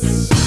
Peace.